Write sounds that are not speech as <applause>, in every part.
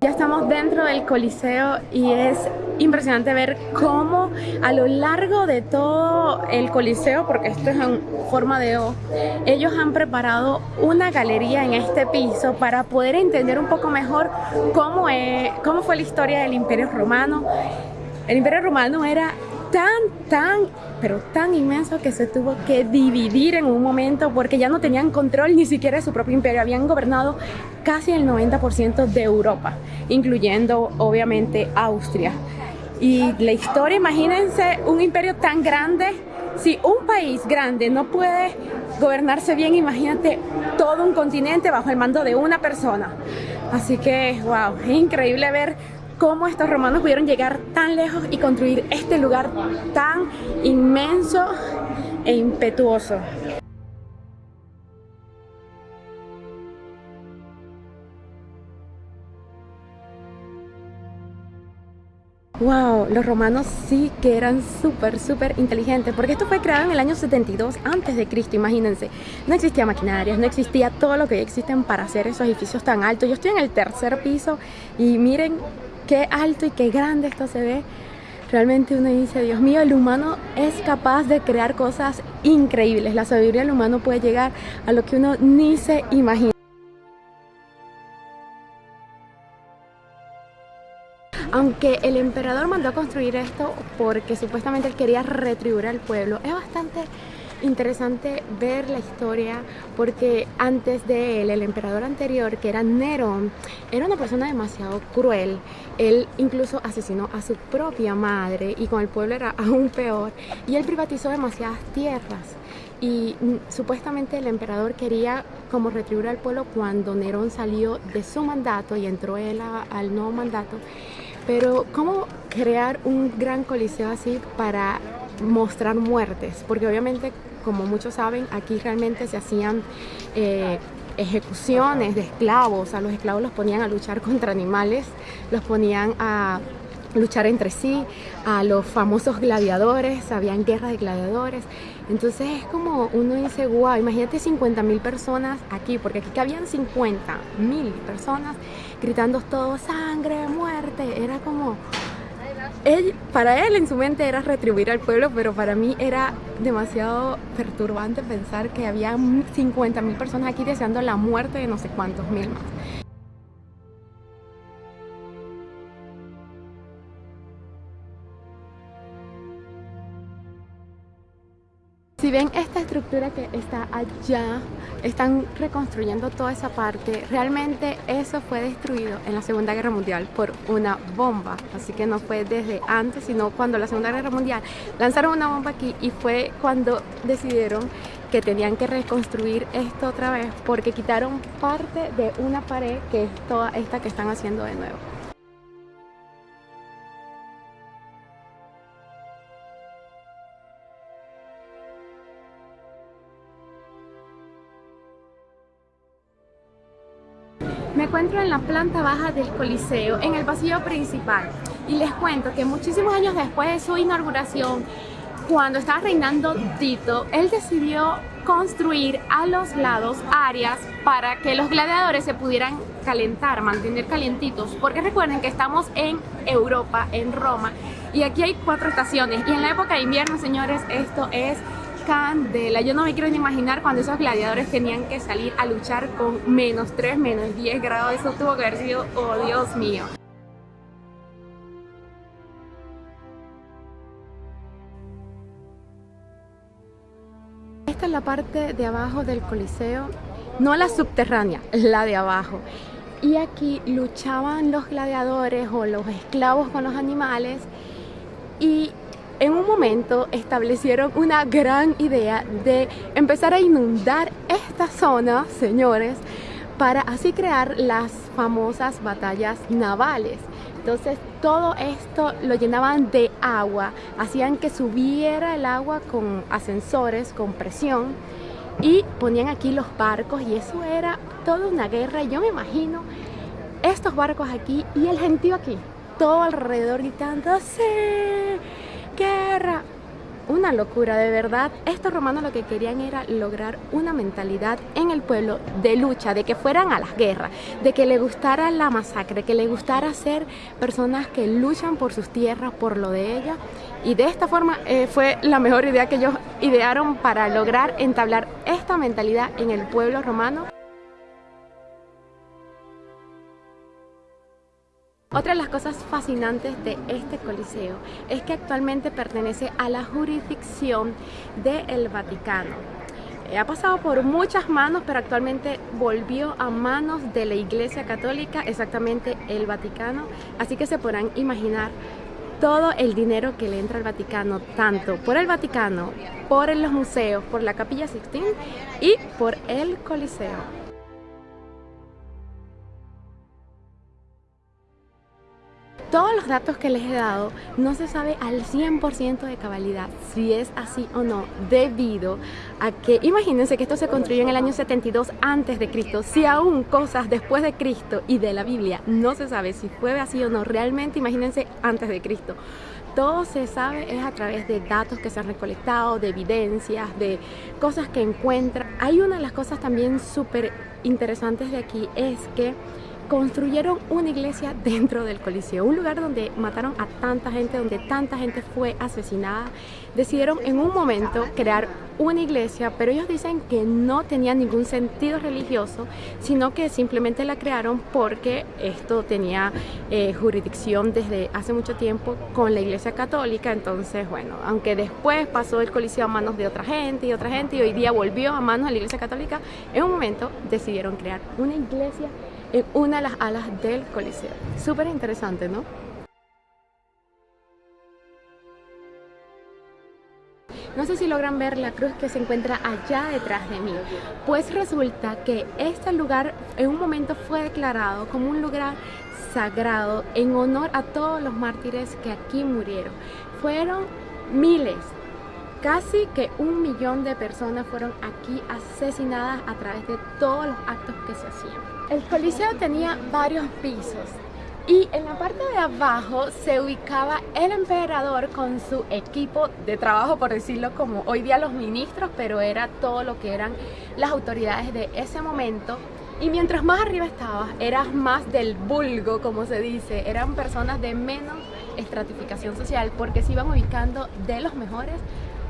Ya estamos dentro del Coliseo y es impresionante ver cómo a lo largo de todo el Coliseo, porque esto es en forma de O, ellos han preparado una galería en este piso para poder entender un poco mejor cómo, es, cómo fue la historia del Imperio Romano. El Imperio Romano era tan, tan, pero tan inmenso que se tuvo que dividir en un momento porque ya no tenían control ni siquiera de su propio imperio. Habían gobernado casi el 90% de Europa, incluyendo obviamente Austria. Y la historia, imagínense un imperio tan grande, si un país grande no puede gobernarse bien, imagínate todo un continente bajo el mando de una persona. Así que, wow, increíble ver cómo estos romanos pudieron llegar tan lejos y construir este lugar tan inmenso e impetuoso. Wow, los romanos sí que eran súper, súper inteligentes, porque esto fue creado en el año 72 antes de Cristo, imagínense. No existía maquinarias, no existía todo lo que existen para hacer esos edificios tan altos. Yo estoy en el tercer piso y miren qué alto y qué grande esto se ve. Realmente uno dice, Dios mío, el humano es capaz de crear cosas increíbles. La sabiduría del humano puede llegar a lo que uno ni se imagina. Aunque el emperador mandó a construir esto porque supuestamente él quería retribuir al pueblo, es bastante interesante ver la historia porque antes de él, el emperador anterior, que era Nerón, era una persona demasiado cruel. Él incluso asesinó a su propia madre y con el pueblo era <laughs> aún peor. Y él privatizó demasiadas tierras. Y mm, supuestamente el emperador quería como retribuir al pueblo cuando Nerón salió de su mandato y entró él al nuevo mandato. Pero ¿cómo crear un gran coliseo así para mostrar muertes? Porque obviamente como muchos saben, aquí realmente se hacían eh, ejecuciones de esclavos, a los esclavos los ponían a luchar <laughs> contra animales, los ponían a luchar entre sí, a los famosos gladiadores, habían guerras de gladiadores. Entonces es como uno dice, wow, imagínate 50 mil personas aquí, porque aquí habían 50 mil personas gritando todo sangre, muerte, era como él, para él en su mente era retribuir al pueblo, pero para mí era demasiado perturbante pensar que había 50 mil personas aquí deseando la muerte de no sé cuántos mil más. Si ven esta estructura que está allá, están reconstruyendo toda esa parte. Realmente eso fue destruido en la Segunda Guerra Mundial por una bomba. Así que no fue desde antes, sino cuando la Segunda Guerra Mundial lanzaron una bomba aquí y fue cuando decidieron que tenían que reconstruir esto otra vez porque quitaron parte de una pared que es toda esta que están haciendo de nuevo. Me encuentro en la planta baja del Coliseo, en el pasillo principal. Y les cuento que muchísimos años después de su inauguración, cuando estaba reinando Tito, él decidió construir a los lados áreas para que los gladiadores se pudieran calentar, mantener calientitos. Porque recuerden que estamos en Europa, en Roma, y aquí hay cuatro estaciones. Y en la época de invierno, señores, esto es candela. Yo no me quiero ni imaginar cuando esos gladiadores tenían que salir a luchar con menos 3, menos 10 grados. Eso tuvo que haber sido, oh Dios mío. Esta es la parte de abajo del coliseo, no la subterránea, la de abajo. Y aquí luchaban los gladiadores o los esclavos con los animales y en un momento establecieron una gran idea de empezar a inundar esta zona, señores, para así crear las famosas batallas navales. Entonces todo esto lo llenaban de agua, hacían que subiera el agua con ascensores, con presión y ponían aquí los barcos y eso era toda una guerra. Yo me imagino estos barcos aquí y el gentío aquí, todo alrededor gritando ¡Sí! Guerra. una locura, de verdad. Estos romanos lo que querían era lograr una mentalidad en el pueblo de lucha, de que fueran a las guerras, de que le gustara la masacre, que le gustara ser personas que luchan por sus tierras, por lo de ellas. Y de esta forma eh, fue la mejor idea que ellos idearon para lograr entablar esta mentalidad en el pueblo romano. Otra de las cosas fascinantes de este coliseo es que actualmente pertenece a la jurisdicción del Vaticano. Eh, ha pasado por muchas manos, pero actualmente volvió a manos de la Iglesia Católica, exactamente el Vaticano. Así que se podrán imaginar todo el dinero que le entra al Vaticano, tanto por el Vaticano, por los museos, por la Capilla Sixtina y por el Coliseo. Todos los datos que les he dado no se sabe al 100% de cabalidad si es así o no, debido a que, imagínense que esto se construyó en el año 72 antes de Cristo, si aún cosas después de Cristo y de la Biblia no se sabe si fue así o no, realmente imagínense antes de Cristo. Todo se sabe es a través de datos que se han recolectado, de evidencias, de cosas que encuentran. Hay una de las cosas también súper interesantes de aquí es que construyeron una iglesia dentro del Coliseo, un lugar donde mataron a tanta gente, donde tanta gente fue asesinada. Decidieron en un momento crear una iglesia, pero ellos dicen que no tenía ningún sentido religioso, sino que simplemente la crearon porque esto tenía eh, jurisdicción desde hace mucho tiempo con la iglesia católica, entonces bueno, aunque después pasó el coliseo a manos de otra gente y otra gente y hoy día volvió a manos de la iglesia católica, en un momento decidieron crear una iglesia en una de las alas del Coliseo. Súper interesante, ¿no? No sé si logran ver la cruz que se encuentra allá detrás de mí. Pues resulta que este lugar en un momento fue declarado como un lugar sagrado en honor a todos los mártires que aquí murieron. Fueron miles, casi que un millón de personas fueron aquí asesinadas a través de todos los actos que se hacían. El coliseo tenía varios pisos y en la parte de abajo se ubicaba el emperador con su equipo de trabajo, por decirlo como hoy día los ministros, pero era todo lo que eran las autoridades de ese momento. Y mientras más arriba estabas, eras más del vulgo, como se dice, eran personas de menos estratificación social porque se iban ubicando de los mejores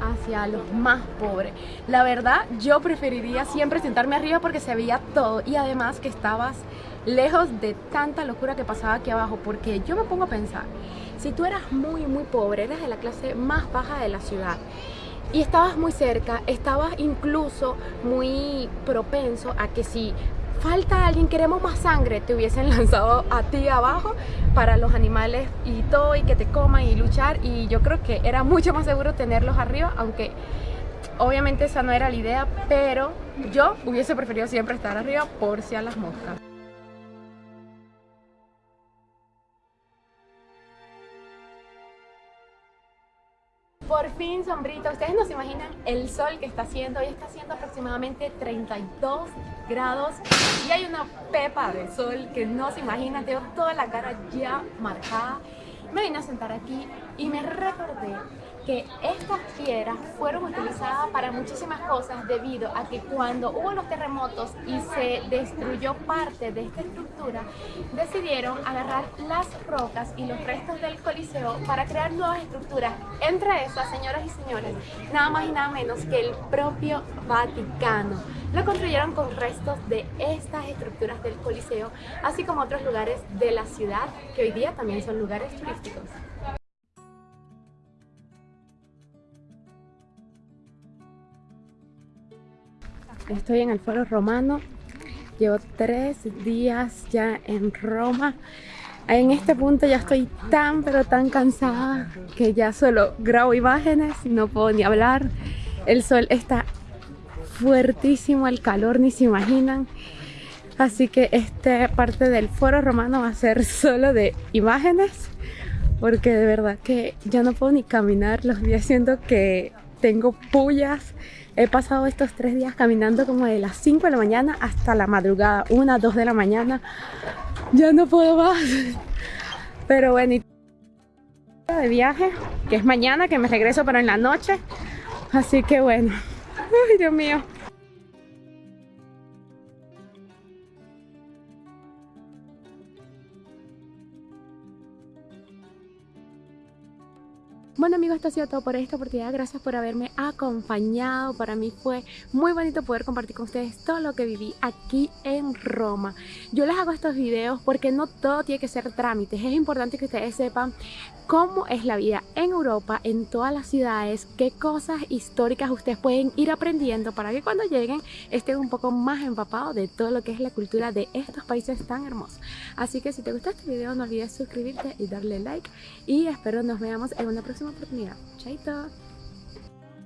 hacia los más pobres. La verdad, yo preferiría siempre sentarme arriba porque se veía todo y además que estabas lejos de tanta locura que pasaba aquí abajo porque yo me pongo a pensar, si tú eras muy muy pobre, eras de la clase más baja de la ciudad y estabas muy cerca, estabas incluso muy propenso a que si falta alguien, queremos más sangre, te hubiesen <laughs> lanzado a ti abajo para los animales y todo y que te coman y luchar y yo creo que era mucho más seguro tenerlos arriba, aunque obviamente esa no era la idea, pero yo hubiese preferido siempre estar arriba por si a las moscas. Fin sombrita, ustedes no se imaginan el sol que está haciendo, hoy está haciendo aproximadamente 32 grados y hay una pepa de sol que no se imaginan, tengo toda la cara ya marcada. Me vine a sentar aquí y me recordé que estas piedras fueron utilizadas para muchísimas cosas debido a que cuando hubo los terremotos y se destruyó parte de esta estructura, decidieron agarrar las rocas y los restos del coliseo para crear nuevas estructuras. Entre esas, señoras y señores, nada más y nada menos que el propio Vaticano. Lo construyeron con restos de estas estructuras del coliseo, así como otros lugares de la ciudad que hoy día también son lugares turísticos. Estoy en el Foro Romano. Llevo tres días ya en Roma. En este punto ya estoy tan pero tan cansada que ya solo grabo imágenes, no puedo ni hablar. El sol está fuertísimo, el calor ni se imaginan. Así que esta parte del foro romano va a ser <laughs> solo de imágenes porque de verdad que ya no puedo ni caminar los días siento que tengo pullas He pasado estos tres días caminando como de las 5 de la mañana hasta la madrugada, 1, 2 de la mañana. Ya no puedo más. Pero bueno, de viaje, que es mañana, que me regreso pero en la noche. Así que bueno, ay Dios mío. Bueno amigos, esto ha sido todo por esta oportunidad. Gracias por haberme acompañado. Para mí fue muy bonito poder compartir con ustedes todo lo que viví aquí en Roma. Yo les hago estos videos porque no todo tiene que ser trámites. Es importante que ustedes sepan cómo es la vida en Europa, en todas las ciudades, qué cosas históricas ustedes pueden ir aprendiendo para que cuando lleguen estén un poco más empapados de todo lo que es la cultura de estos países tan hermosos. Así que si te gustó este video no olvides suscribirte y darle like y espero nos veamos en una próxima oportunidad. Chaito!